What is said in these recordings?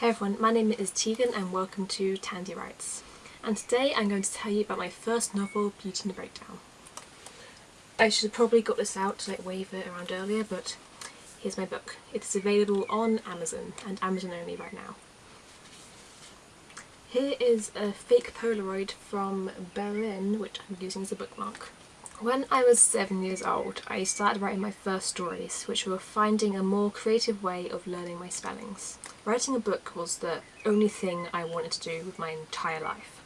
Hey everyone, my name is Tegan and welcome to Tandy Writes. And today I'm going to tell you about my first novel, Beauty and the Breakdown. I should have probably got this out to like wave it around earlier, but here's my book. It is available on Amazon and Amazon only right now. Here is a fake Polaroid from Berlin, which I'm using as a bookmark. When I was seven years old, I started writing my first stories, which were finding a more creative way of learning my spellings. Writing a book was the only thing I wanted to do with my entire life.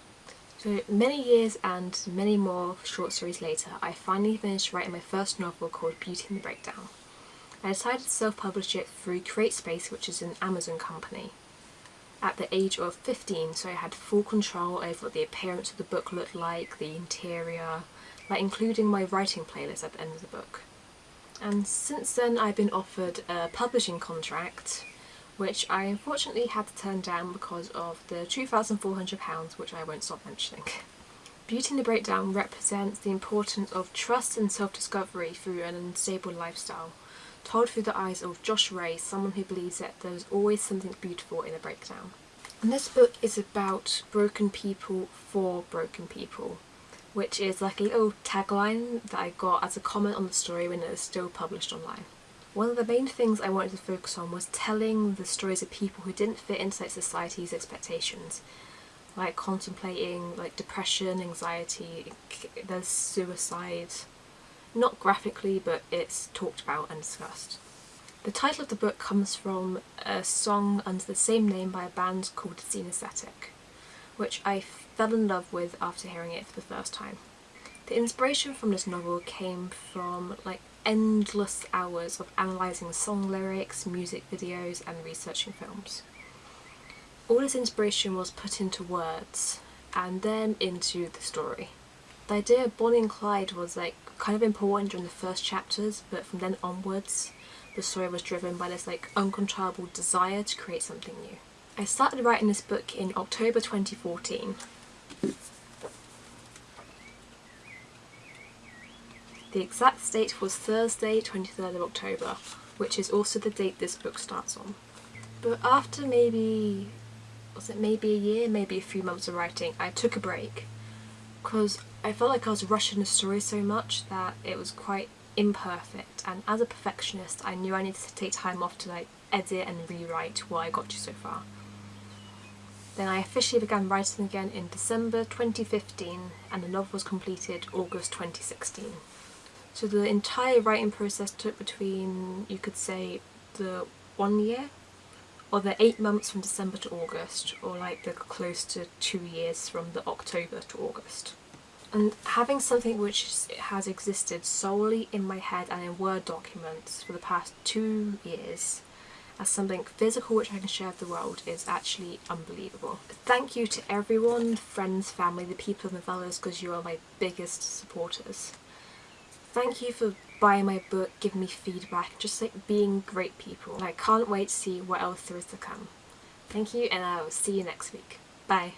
So many years and many more short stories later, I finally finished writing my first novel called Beauty and the Breakdown. I decided to self-publish it through CreateSpace, which is an Amazon company. At the age of 15, so I had full control over what the appearance of the book looked like, the interior, like including my writing playlist at the end of the book. And since then I've been offered a publishing contract which I unfortunately had to turn down because of the £2,400 which I won't stop mentioning. Beauty in the Breakdown represents the importance of trust and self-discovery through an unstable lifestyle, told through the eyes of Josh Ray, someone who believes that there's always something beautiful in a breakdown. And this book is about broken people for broken people, which is like a little tagline that I got as a comment on the story when it was still published online. One of the main things I wanted to focus on was telling the stories of people who didn't fit into society's expectations, like contemplating like depression, anxiety, there's suicide. Not graphically, but it's talked about and discussed. The title of the book comes from a song under the same name by a band called Xenaesthetic which I fell in love with after hearing it for the first time. The inspiration from this novel came from like endless hours of analysing song lyrics, music videos and researching films. All this inspiration was put into words and then into the story. The idea of Bonnie and Clyde was like kind of important during the first chapters but from then onwards the story was driven by this like uncontrollable desire to create something new. I started writing this book in October 2014. The exact date was Thursday 23rd of October, which is also the date this book starts on. But after maybe, was it maybe a year, maybe a few months of writing, I took a break because I felt like I was rushing the story so much that it was quite imperfect and as a perfectionist I knew I needed to take time off to like edit and rewrite what I got to so far. Then I officially began writing again in December 2015 and the novel was completed August 2016. So the entire writing process took between, you could say, the one year or the eight months from December to August or like the close to two years from the October to August. And having something which has existed solely in my head and in Word documents for the past two years as something physical which I can share with the world is actually unbelievable. Thank you to everyone, friends, family, the people in Novellas because you are my biggest supporters. Thank you for buying my book, giving me feedback, just like being great people. I can't wait to see what else there is to come. Thank you and I will see you next week. Bye.